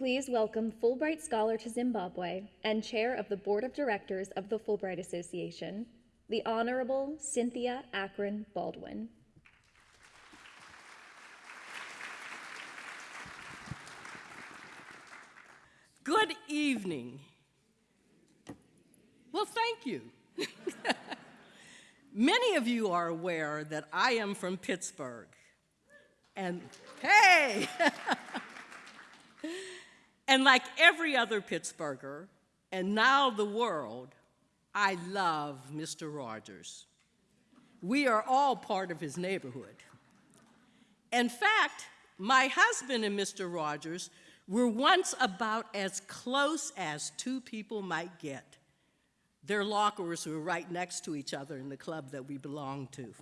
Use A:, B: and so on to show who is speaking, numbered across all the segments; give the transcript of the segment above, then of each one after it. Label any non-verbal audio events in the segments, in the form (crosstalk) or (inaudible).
A: Please welcome Fulbright Scholar to Zimbabwe and Chair of the Board of Directors of the Fulbright Association, the Honorable Cynthia Akron Baldwin.
B: Good evening. Well, thank you. (laughs) Many of you are aware that I am from Pittsburgh. And hey! (laughs) and like every other Pittsburgher, and now the world, I love Mr. Rogers. We are all part of his neighborhood. In fact, my husband and Mr. Rogers were once about as close as two people might get. Their lockers were right next to each other in the club that we belonged to.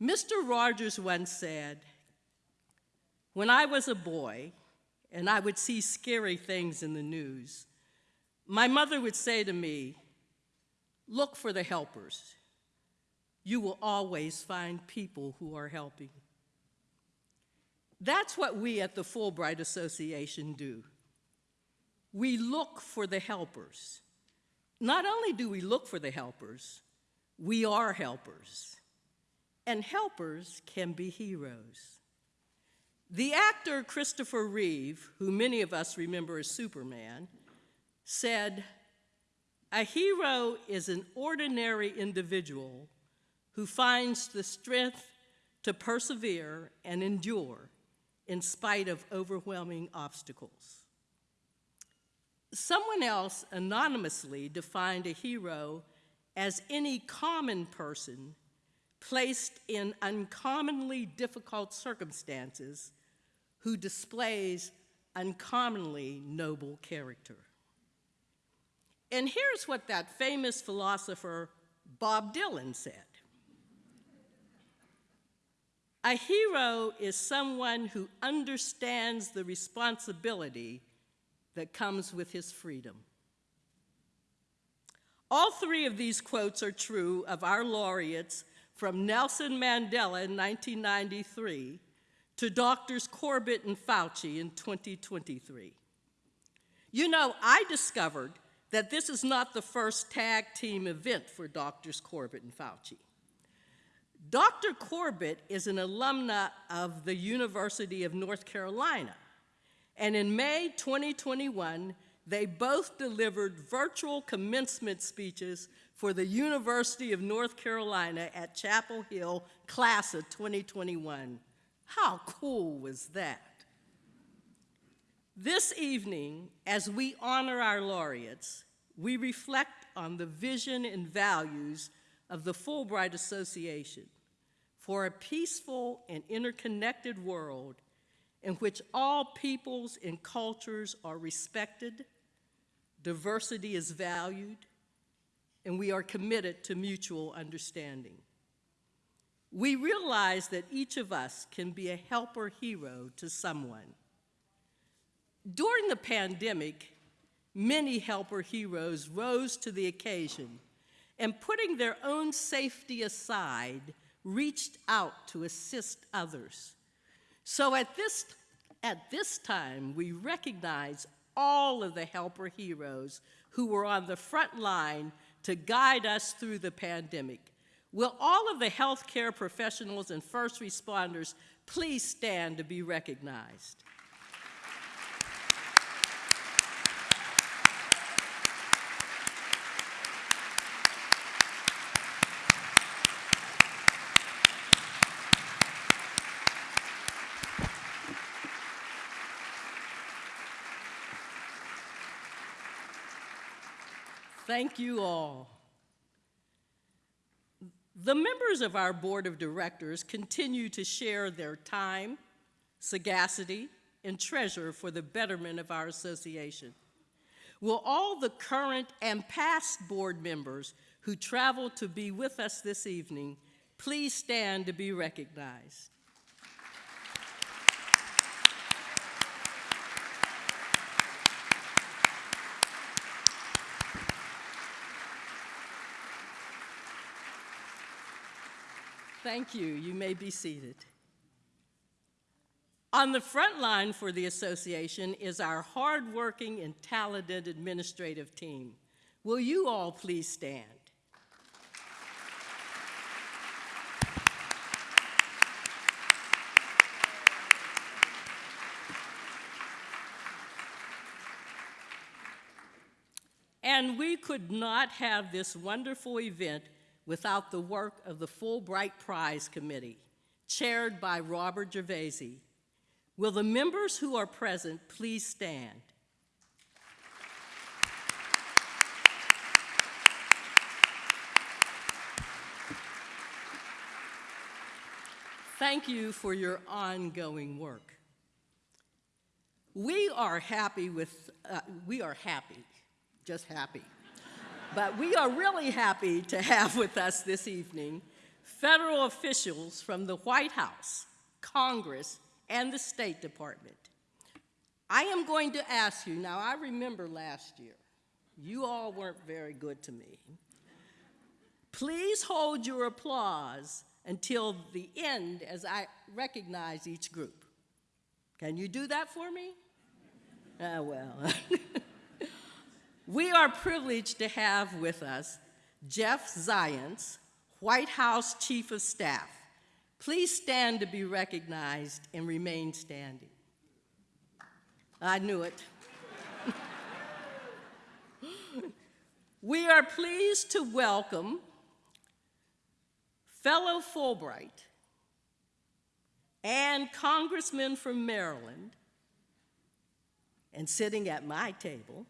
B: Mr. Rogers once said, When I was a boy and I would see scary things in the news, my mother would say to me, Look for the helpers. You will always find people who are helping. That's what we at the Fulbright Association do. We look for the helpers. Not only do we look for the helpers, we are helpers. And helpers can be heroes. The actor Christopher Reeve, who many of us remember as Superman, said, A hero is an ordinary individual who finds the strength to persevere and endure in spite of overwhelming obstacles. Someone else anonymously defined a hero as any common person placed in uncommonly difficult circumstances who displays uncommonly noble character. And here's what that famous philosopher Bob Dylan said. A hero is someone who understands the responsibility that comes with his freedom. All three of these quotes are true of our laureates from Nelson Mandela in 1993 to Doctors Corbett and Fauci in 2023. You know, I discovered that this is not the first tag team event for Doctors Corbett and Fauci. Dr. Corbett is an alumna of the University of North Carolina, and in May 2021, they both delivered virtual commencement speeches for the University of North Carolina at Chapel Hill class of 2021. How cool was that? This evening, as we honor our laureates, we reflect on the vision and values of the Fulbright Association for a peaceful and interconnected world in which all peoples and cultures are respected, diversity is valued, and we are committed to mutual understanding. We realize that each of us can be a helper hero to someone. During the pandemic, many helper heroes rose to the occasion and putting their own safety aside, reached out to assist others. So at this, at this time, we recognize all of the helper heroes who were on the front line to guide us through the pandemic. Will all of the healthcare professionals and first responders please stand to be recognized? Thank you all. The members of our board of directors continue to share their time, sagacity, and treasure for the betterment of our association. Will all the current and past board members who traveled to be with us this evening please stand to be recognized? Thank you. You may be seated. On the front line for the association is our hardworking and talented administrative team. Will you all please stand? And we could not have this wonderful event without the work of the Fulbright Prize Committee, chaired by Robert Gervasi. Will the members who are present please stand? Thank you for your ongoing work. We are happy with, uh, we are happy, just happy. But we are really happy to have with us this evening federal officials from the White House, Congress, and the State Department. I am going to ask you, now I remember last year, you all weren't very good to me. Please hold your applause until the end as I recognize each group. Can you do that for me? Ah, well. (laughs) we are privileged to have with us Jeff Zients, White House Chief of Staff. Please stand to be recognized and remain standing. I knew it. (laughs) we are pleased to welcome fellow Fulbright and congressman from Maryland, and sitting at my table,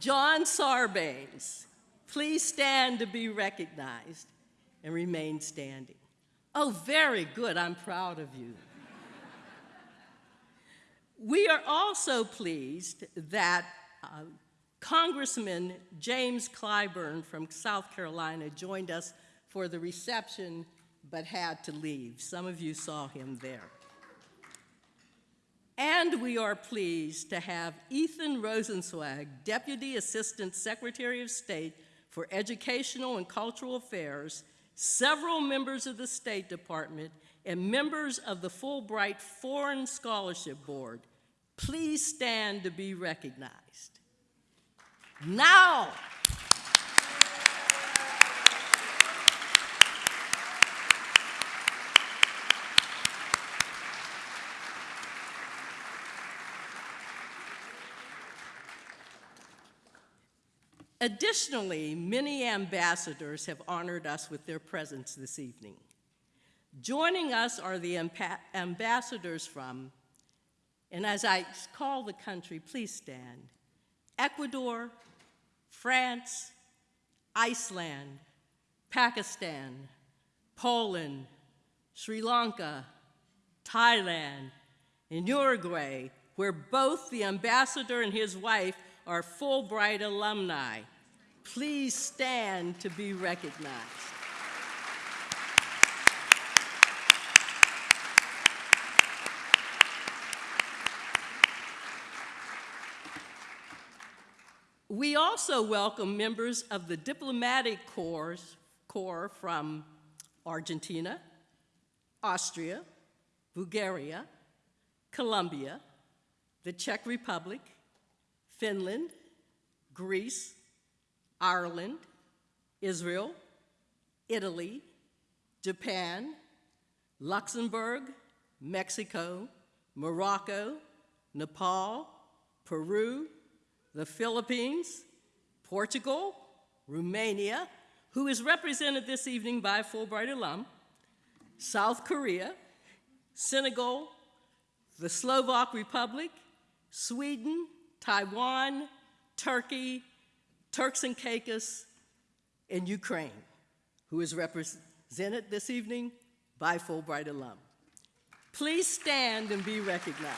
B: John Sarbanes. Please stand to be recognized and remain standing. Oh, very good. I'm proud of you. we are also pleased that uh, Congressman James Clyburn from South Carolina joined us for the reception but had to leave. Some of you saw him there. And we are pleased to have Ethan Rosenzweig, Deputy Assistant Secretary of State for Educational and Cultural Affairs, several members of the State Department, and members of the Fulbright Foreign Scholarship Board. Please stand to be recognized. Now, Additionally, many ambassadors have honored us with their presence this evening. Joining us are the ambassadors from, and as I call the country, please stand, Ecuador, France, Iceland, Pakistan, Poland, Sri Lanka, Thailand, and Uruguay, where both the ambassador and his wife are Fulbright alumni. Please stand to be recognized. We also welcome members of the diplomatic corps, corps from Argentina, Austria, Bulgaria, Colombia, the Czech Republic, Finland, Greece, Ireland, Israel, Italy, Japan, Luxembourg, Mexico, Morocco, Nepal, Peru, the Philippines, Portugal, Romania, who is represented this evening by a Fulbright alum, South Korea, Senegal, the Slovak Republic, Sweden, Taiwan, Turkey, Turks and Caicos, and Ukraine, who is represented this evening by Fulbright alum. Please stand and be recognized.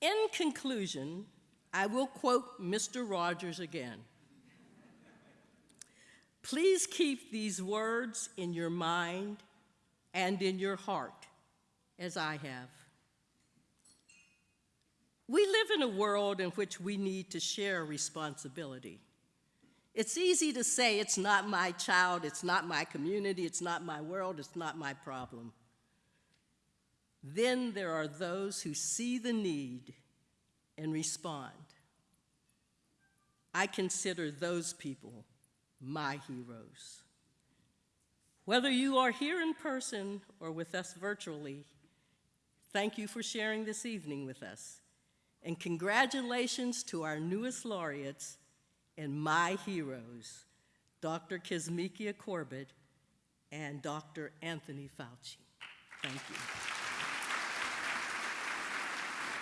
B: In conclusion, I will quote Mr. Rogers again. Please keep these words in your mind and in your heart. as I have. We live in a world in which we need to share responsibility. It's easy to say, it's not my child, it's not my community, it's not my world, it's not my problem. Then there are those who see the need and respond. I consider those people my heroes. Whether you are here in person or with us virtually, thank you for sharing this evening with us. And congratulations to our newest laureates and my heroes, Dr. Kizzmekia Corbett and Dr. Anthony Fauci. Thank you.